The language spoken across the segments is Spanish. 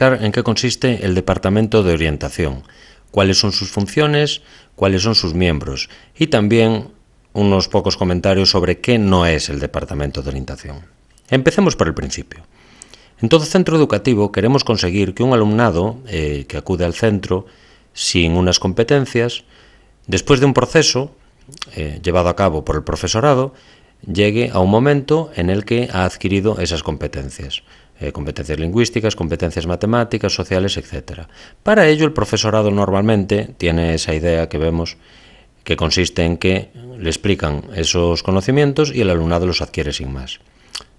en qué consiste el Departamento de Orientación, cuáles son sus funciones, cuáles son sus miembros y también unos pocos comentarios sobre qué no es el Departamento de Orientación. Empecemos por el principio. En todo centro educativo queremos conseguir que un alumnado eh, que acude al centro sin unas competencias, después de un proceso eh, llevado a cabo por el profesorado, llegue a un momento en el que ha adquirido esas competencias. Eh, competencias lingüísticas, competencias matemáticas, sociales, etc. Para ello el profesorado normalmente tiene esa idea que vemos que consiste en que le explican esos conocimientos y el alumnado los adquiere sin más.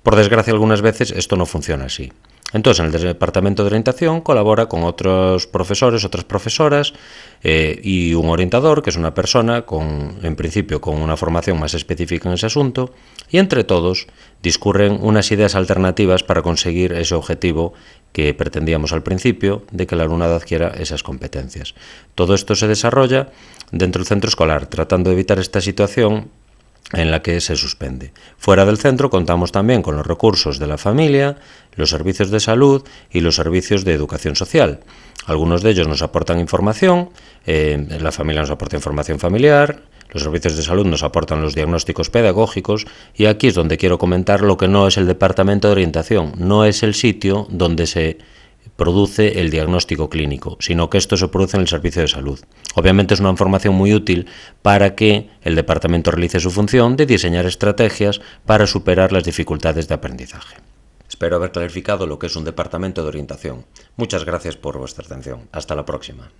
Por desgracia algunas veces esto no funciona así. Entonces, en el departamento de orientación colabora con otros profesores, otras profesoras eh, y un orientador, que es una persona con, en principio, con una formación más específica en ese asunto, y entre todos discurren unas ideas alternativas para conseguir ese objetivo que pretendíamos al principio de que el alumnado adquiera esas competencias. Todo esto se desarrolla dentro del centro escolar, tratando de evitar esta situación en la que se suspende. Fuera del centro contamos también con los recursos de la familia, los servicios de salud y los servicios de educación social. Algunos de ellos nos aportan información, eh, la familia nos aporta información familiar, los servicios de salud nos aportan los diagnósticos pedagógicos y aquí es donde quiero comentar lo que no es el departamento de orientación, no es el sitio donde se produce el diagnóstico clínico, sino que esto se produce en el servicio de salud. Obviamente es una información muy útil para que el departamento realice su función de diseñar estrategias para superar las dificultades de aprendizaje. Espero haber clarificado lo que es un departamento de orientación. Muchas gracias por vuestra atención. Hasta la próxima.